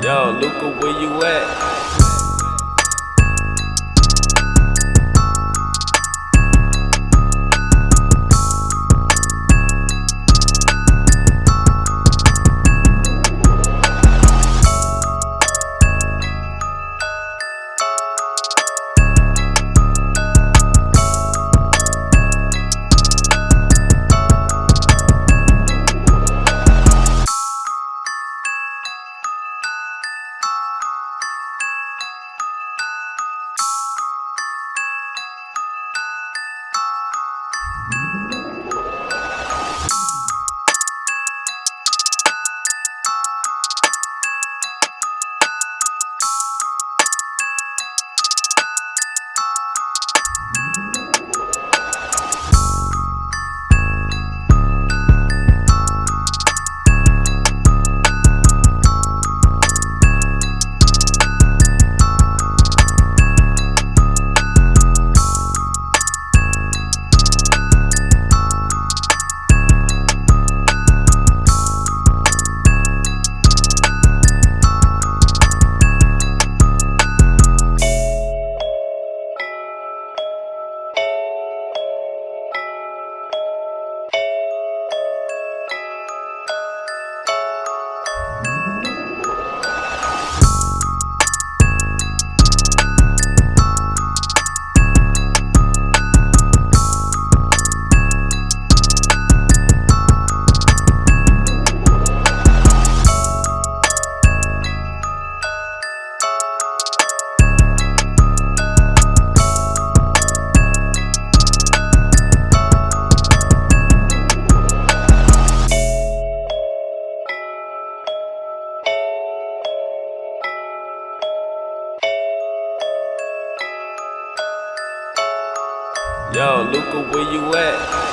Yo, Luca, where you at? Yo, Luca, where you at?